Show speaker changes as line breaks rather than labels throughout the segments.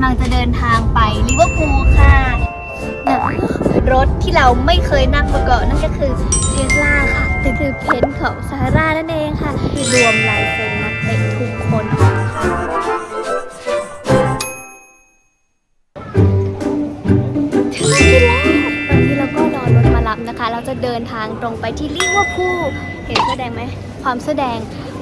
ำลังจะเดินทางไปลิเวอร์พูลค่ะรถที่เราไม่เคยนั่งมาก่อนนั่นก็คือเทสลาค่ะแต่คือเพนของซาร่านั่นเองค่ะที่รวมลายเซ็นนักเตะทุกคนถึงแล้วตอนนี้เราก็รอรถมารับนะคะ เราจะเดินทางตรงไปที่ลิเวอร์พูลเห็นแสอแดงไหม ความแสอแดง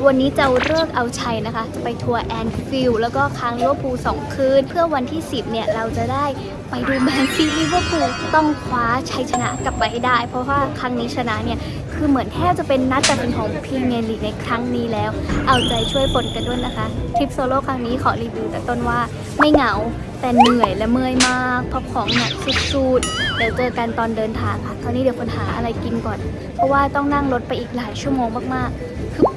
วันนี้จะฤกษ์เอาชัยนะคะ จะไปทัวร์แอนฟิลด์แล้วก็ค้างลิเวอร์พูลสองคืน เพื่อวันที่ 10 เนี่ย เราจะได้ไปดูแมนซิตี้ลิเวอร์พูลต้องคว้าชัยชนะกลับไปให้ได้ เพราะว่าครั้งนี้ชนะเนี่ย คือเหมือนแทบจะเป็นนัดตัดสินของพรีเมียร์ลีกในครั้งนี้แล้ว เอาใจช่วยฝนกันด้วยนะคะทริปโซโล่ครั้งนี้ขอรีวิวแต่ต้นว่าไม่เหงาแต่เหนื่อยและเมื่อยมากเพราะของหนักสุดๆ เดี๋ยวเจอกันตอนเดินทางค่ะคราวนี้เดี๋ยวฝนหาอะไรกินก่อน เพราะว่าต้องนั่งรถไปอีกหลายชั่วโมงมากๆคือ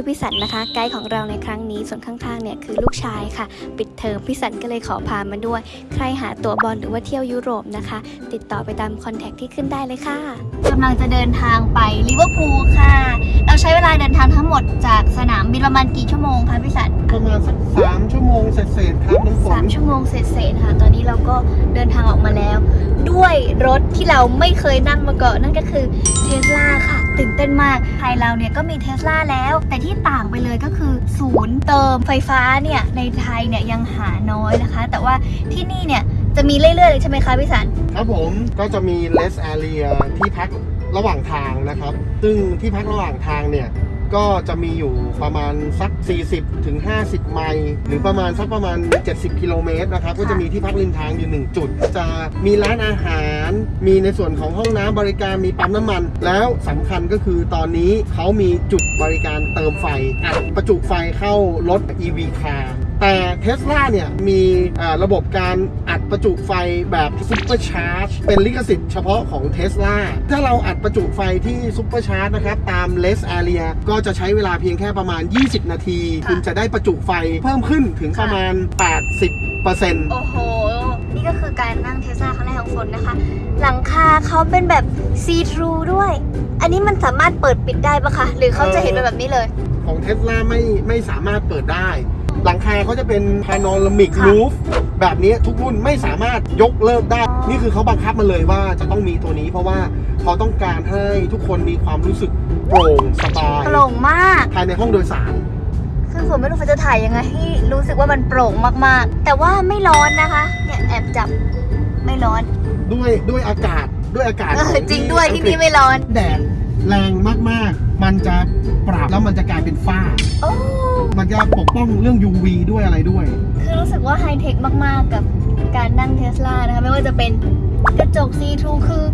คือพี่สันนะคะ ไกด์ของเราในครั้งนี้ส่วนข้างๆเนี่ยคือลูกชายค่ะ ปิดเทอมพี่สันก็เลยขอพามาด้วย ใครหาตั๋วบอลหรือว่าเที่ยวยุโรปนะคะ ติดต่อไปตามคอนแทคที่ขึ้นได้เลยค่ะกำลังจะเดินทางไปลิเวอร์พูลค่ะ เราใช้เวลาเดินทางทั้งหมดจากสนามบินประมาณกี่ชั่วโมงคะพี่สัน
ประมาณสักสามชั่วโมงเศษๆครับน้ำฝ
สานมชั่วโมงเศษๆค่ะ ตอนนี้เราก็เดินทางออกมาแล้ว ด้วยรถที่เราไม่เคยนั่งมาก่อนนั่นก็คือเทสลาค่ะ ตื่นเต้นมาก ไทยเราเนี่ยก็มีเทสลาแล้ว แต่ที่ต่างไปเลยก็คือ ศูนย์เติมไฟฟ้าเนี่ยในไทยเนี่ยยังหาน้อยนะคะ แต่ว่าที่นี่เนี่ยจะมีเรื่อยๆเลยใช่ไหมคะพี่สัน
ครับผมก็จะมี less area ที่พักระหว่างทางนะครับ ซึ่งที่พักระหว่างทางเนี่ย ก็จะมีอยู่ประมาณสัก 40ถึง50 ไมล์หรือประมาณสักประมาณ 70 กิโลเมตรนะครับ ก็จะมีที่พักริมทางอยู่1จุด จะมีร้านอาหาร มีในส่วนของห้องน้ำบริการมีปั๊มน้ำมัน แล้วสำคัญก็คือตอนนี้เขามีจุดบริการเติมไฟอัดประจุไฟเข้ารถ EV car แต่เทสลาเนี่ยมีอ่าระบบการอัดประจุไฟแบบ supercharge เป็นลิขสิทธิ์เฉพาะของเทสลาถ้าเราอัดประจุไฟที่ supercharge นะครับ ตามเลส a อ e รียก็จะใช้เวลาเพียงแค่ประมาณ 20 นาที
ค่ะ
คุณจะได้ประจุไฟเพิ่มขึ้นถึงประมาณ 80%
โอ้โห นี่ก็คือการนั่งเทสลาครั้งแรกของฝนนะคะ หลังคาเขาเป็นแบบ see-through ด้วย อันนี้มันสามารถเปิดปิดได้ปะคะ หรือเขาจะเห็นเป็นแบบนี้เลย
ของเทสลาไม่ไม่สามารถเปิดได้ หลังคาเขาจะเป็นพานอ r ามิก
ค่ะ
รูฟแบบนี้ทุกรุ่นไม่สามารถยกเลิกได้
อ๋อ
นี่คือเขาบังคับมาเลยว่าจะต้องมีตัวนี้ เพราะว่าเขาต้องการให้ทุกคนมีความรู้สึกโปร่งสบาย
โปร่งมาก
ภายในห้องโดยสาร
คือผมไม่รู้ว่าจะถ่ายยังไงให้รู้สึกว่ามันโปร่งมากๆ แต่ว่าไม่ร้อนนะคะ เนี่ยแอบจับไม่ร้อน
ด้วยด้วยอากาศด้วยอากาศ
เอ
ข
อ
อง
จริงด้วยที่
อักฤ
นี่
ษ
ไม่ร้อน
แดด แรงมากๆ มันจะปรับแล้วมันจะกลายเป็นฝ้า
โอ้
มันจะปกป้องเรื่อง UV ด้วยอะไรด้วย
คือรู้สึกว่าไฮเทคมากๆ กับการนั่งเทสลานะคะ ไม่ว่าจะเป็นกระจกซีทรูคือ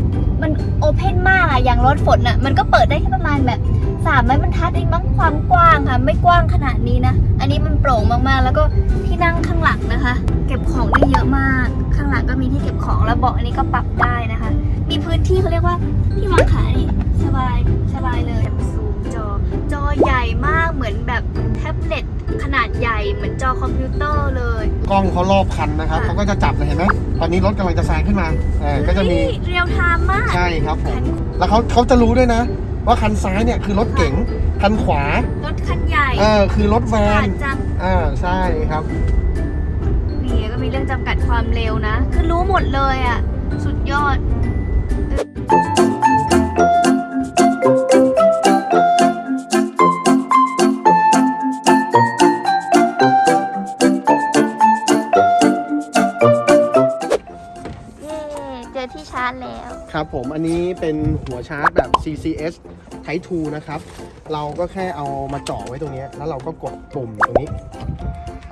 มันโอเพนมากอะอย่างรถฝนอะมันก็เปิดได้แค่ประมาณแบบสามไม้บรรทัดเองมั้งความกว้างค่ะ ไม่กว้างขนาดนี้นะ อันนี้มันโปร่งมากๆ แล้วก็ที่นั่งข้างหลังนะคะ เก็บของได้เยอะมาก ข้างหลังก็มีที่เก็บของแล้วเบาะอันนี้ก็ปรับได้นะคะ มีพื้นที่เขาเรียกว่าที่วางขานี่ สบายสบายเลยซูมจอ จอใหญ่มากเหมือนแบบแท็บเล็ตขนาดใหญ่เหมือนจอคอมพิวเตอร์เลย
กล้องเขารอบคันนะครับ
ค่ะ
เขาก็จะจับเลยเห็นไหมตอนนี้รถกำลังจะแซงขึ้นมาเออก็จะมี
real time มาก
ใช่ครับผมแล้วเขาเขาจะรู้ด้วยนะ ว่าคันซ้ายเนี่ยคือรถเก๋งคันขวา
รถคันใหญ่
เออคือรถแว
น ฉลาดจัง
อ่าใช่ครับ
นี่ก็มีเรื่องจำกัดความเร็วนะ คือรู้หมดเลยอะ สุดยอด แล้ว
ครับผมอันนี้เป็นหัวชาร์จแบบ CCS Type 2 นะครับ เราก็แค่เอามาจ่อไว้ตรงเนี้ยแล้วเราก็กดปุ่มตรงนี้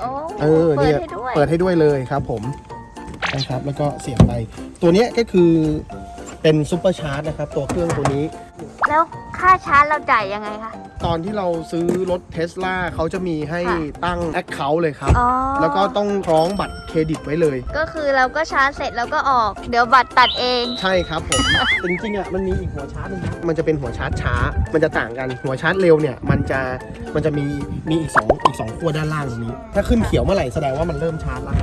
โอ้
เออ
เปิ
เนี่ย
ให้ด้วย
เปิดให้ด้วยเลยครับผมนะครับแล้วก็เสียบไป ตัวเนี้ยก็คือเป็น supercharge นะครับ ตัวเครื่องตัวนี้
แล้วค่าชาร์จเราจ่ายยังไงคะ
ตอนที่เราซื้อรถเทสลาเขาจะมีให้
ค่ะ
ตั้ง Account เลยครับ
อ๋อ
แล้วก็ต้องคล้องบัตรเครดิตไว้เลย
ก็คือเราก็ชาร์จเสร็จแล้วก็ออก เดี๋ยวบัตรตัดเอง
ใช่ครับผม จริงๆอะมันมีอีกหัวชาร์จหนึงนะมันจะเป็นหัวชาร์จช้า มันจะต่างกันหัวชาร์จเร็วเนี่ย มันจะมันจะมีมีอีกสองอีกสองขั้วด้านล่างตรงนี้ ถ้าขึ้นเขียวเมื่อไหร่แสดงว่ามันเริ่มชาร์จแล้ว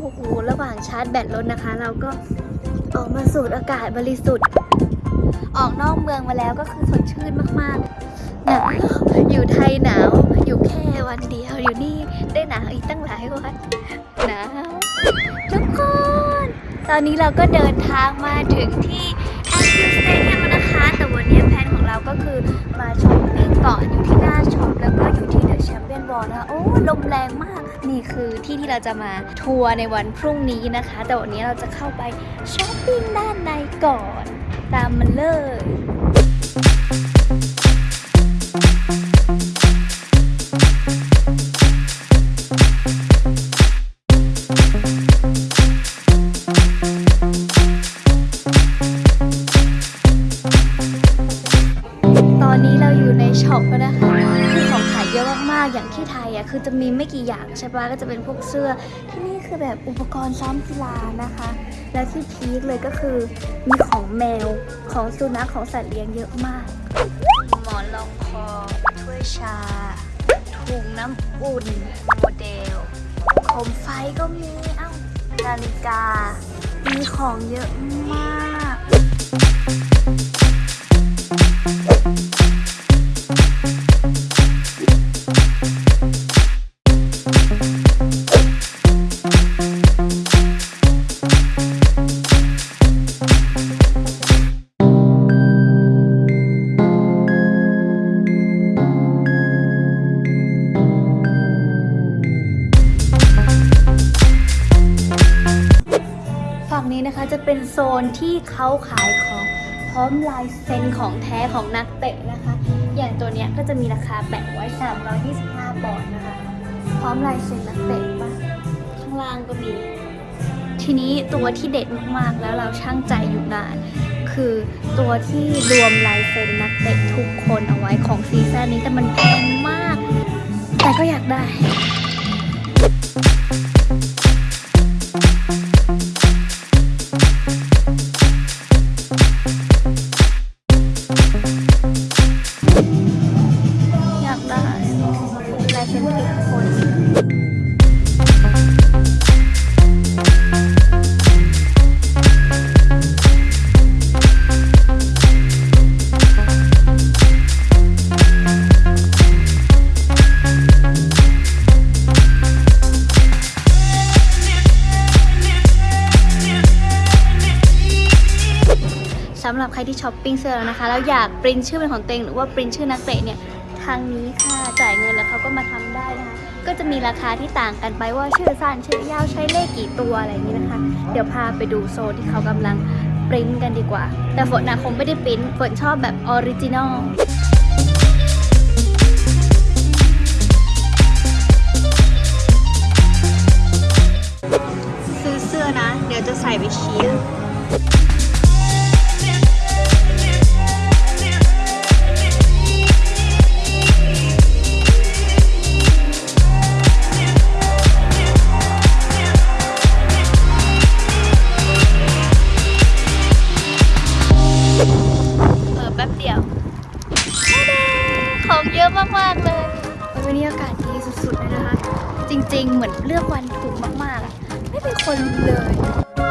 โอ้โหระหว่างชาร์จแบตรถนะคะ เราก็ออกมาสูดอากาศบริสุทธิ์ ออกนอกเมืองมาแล้วก็คือสดชื่นมากๆหนาวอยู่ไทยหนาว อยู่แค่วันเดียวอยู่นี่ได้หนาวอีกตั้งหลายวันหนาวทุกคน ตอนนี้เราก็เดินทางมาถึงที่ Anfield Stadium นะคะแต่วันนี้แผนของเราก็คือมาช้อปปิ้งก่อนอยู่ที่หน้าช็อปแล้วก็อยู่ที่ The Champions Wall นะคะโอ้ลมแรงมากนี่คือที่ที่เราจะมาทัวร์ในวันพรุ่งนี้นะคะ แต่วันนี้เราจะเข้าไปช้อปปิ้งด้านในก่อน ตามมาเลยตอนนี้เราอยู่ในช็อปแล้วนะคะคือของขายเยอะมากๆ อย่างที่ไทยอะคือจะมีไม่กี่อย่างใช่ปะก็จะเป็นพวกเสื้อที่นี่คือแบบอุปกรณ์ซ้อมกีฬานะคะ และที่พีคเลยก็คือมีของแมวของสุนัขของสัตว์เลี้ยงเยอะมาก หมอนรองคอถ้วยชาถุงน้ำอุ่นโมเดลโคมไฟก็มี เอ้านาฬิกา มีของเยอะมาก นี้นะคะจะเป็นโซนที่เขาขายของพร้อมลายเซ็นของแท้ของนักเตะนะคะ อย่างตัวเนี้ยก็จะมีราคาแปะไว้ 325บาทนะคะ พร้อมลายเซ็นนักเตะปะข้างล่างก็มี ทีนี้ตัวที่เด็ดมากๆ แล้วเราช่างใจอยู่นาน คือตัวที่รวมลายเซ็นนักเตะทุกคนเอาไว้ของซีซั่นนี้แต่มันแพงมาก แต่ก็อยากได้ สำหรับใครที่ช้อปปิ้งเสื้อแล้วนะคะ แล้วอยากปริ้นชื่อเป็นของตัวเองหรือว่าปริ้นชื่อนักเตะเนี่ยทางนี้ค่ะจ่ายเงินแล้วเขาก็มาทำได้นะคะ ก็จะมีราคาที่ต่างกันไปว่าชื่อสั้นชื่อยาวใช้เลขกี่ตัวอะไรอย่างนี้นะคะ เดี๋ยวพาไปดูโซนที่เขากำลังปริ้นกันดีกว่า แต่ฝนนะคงไม่ได้ปริ้นฝนชอบแบบ originalซื้อเสื้อนะ เดี๋ยวจะใส่ไปเชียร์ วันนี้อากาศดีสุดๆเลยนะคะ จริงๆ เหมือนเลือกวันถูกมากๆ ไม่เห็นคนเลย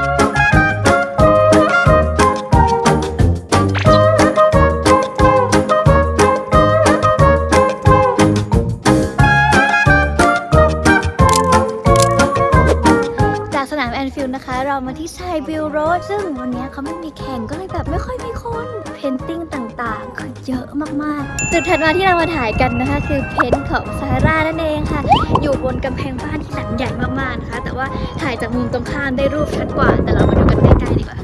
จากสนามแอนฟิลด์นะคะ เรามาที่ Sybil Road ซึ่งวันนี้เขาไม่มีแข่งก็เลยแบบไม่ค่อยมีคน painting ต่างๆคือเยอะมากๆ จุดถัดมาที่เรามาถ่ายกันนะคะ คือเพนท์ของซาร่านั่นเองค่ะ อยู่บนกำแพงบ้านที่หลังใหญ่มากๆนะคะ แต่ว่าถ่ายจากมุมตรงข้ามได้รูปชัดกว่า แต่เรามาดูกันใกล้ๆดีกว่า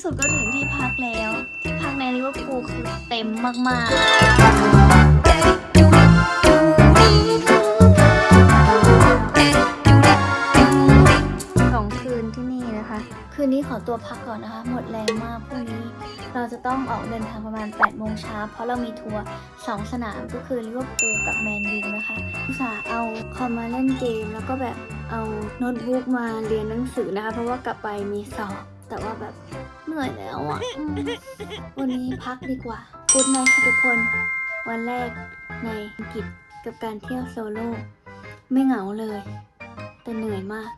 ที่สุดก็ถึงที่พักแล้ว ที่พักในลิเวอร์พูลคือเต็มมากๆสองคืนที่นี่นะคะ คืนนี้ขอตัวพักก่อนนะคะ หมดแรงมากพรุ่งนี้ เราจะต้องออกเดินทางประมาณ8โมงเช้าเพราะเรามีทัวร์สองสนามก็คือลิเวอร์พูลกับแมนยูนะคะอุตส่าห์เอาคอมมาเล่นเกม แล้วก็แบบเอาโน้ตบุ๊กมาเรียนหนังสือนะคะ เพราะว่ากลับไปมีสอบแต่ว่าแบบ เหนื่อยแล้วอะอืมวันนี้พักดีกว่ากูดไนท์ค่ะทุกคน วันแรกในอังกฤษกับการเที่ยวโซโล่ไม่เหงาเลย แต่เหนื่อยมาก